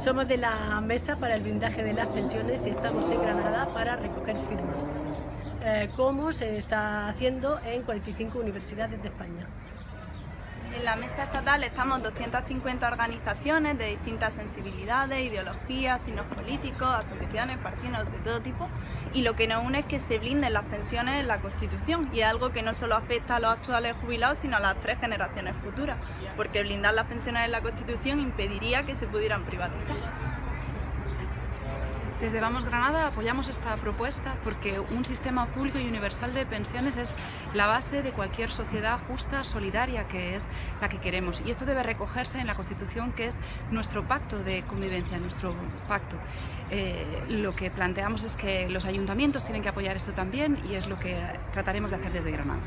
Somos de la Mesa para el Blindaje de las Pensiones y estamos en Granada para recoger firmas, eh, como se está haciendo en 45 universidades de España. En la mesa estatal estamos 250 organizaciones de distintas sensibilidades, ideologías, signos políticos, asociaciones, partidos de todo tipo y lo que nos une es que se blinden las pensiones en la Constitución y es algo que no solo afecta a los actuales jubilados sino a las tres generaciones futuras porque blindar las pensiones en la Constitución impediría que se pudieran privatizar. Desde Vamos Granada apoyamos esta propuesta porque un sistema público y universal de pensiones es la base de cualquier sociedad justa, solidaria, que es la que queremos. Y esto debe recogerse en la Constitución, que es nuestro pacto de convivencia, nuestro pacto. Eh, lo que planteamos es que los ayuntamientos tienen que apoyar esto también y es lo que trataremos de hacer desde Granada.